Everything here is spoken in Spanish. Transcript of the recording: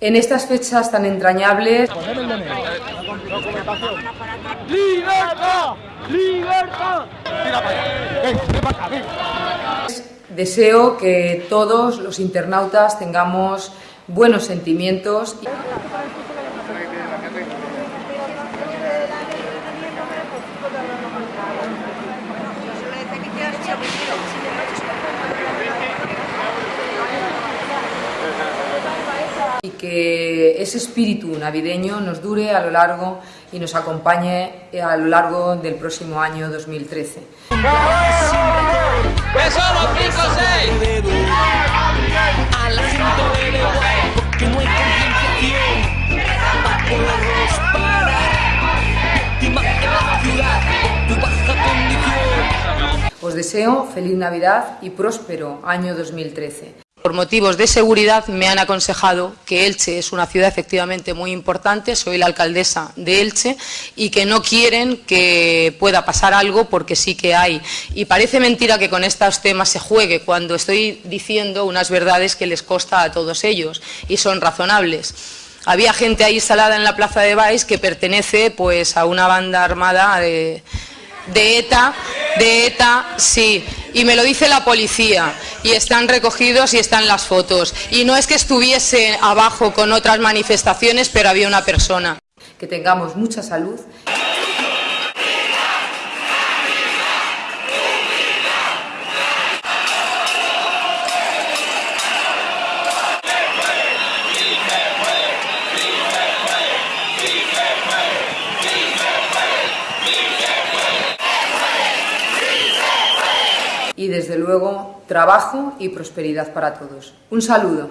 En estas fechas tan entrañables ¡Libertad! ¡Libertad! deseo que todos los internautas tengamos buenos sentimientos. y que ese espíritu navideño nos dure a lo largo y nos acompañe a lo largo del próximo año 2013. ¡Que somos 5 6! A la gente le da igual porque no hay concienciación para poderlos parar. Víctimas de la ciudad por tu baja condición. Os deseo feliz Navidad y próspero año 2013. Por motivos de seguridad me han aconsejado que Elche es una ciudad efectivamente muy importante, soy la alcaldesa de Elche y que no quieren que pueda pasar algo porque sí que hay. Y parece mentira que con estos temas se juegue cuando estoy diciendo unas verdades que les costa a todos ellos y son razonables. Había gente ahí instalada en la plaza de Baix que pertenece pues a una banda armada de, de ETA, de ETA, sí, y me lo dice la policía, y están recogidos y están las fotos. Y no es que estuviese abajo con otras manifestaciones, pero había una persona. Que tengamos mucha salud. y desde luego trabajo y prosperidad para todos. Un saludo.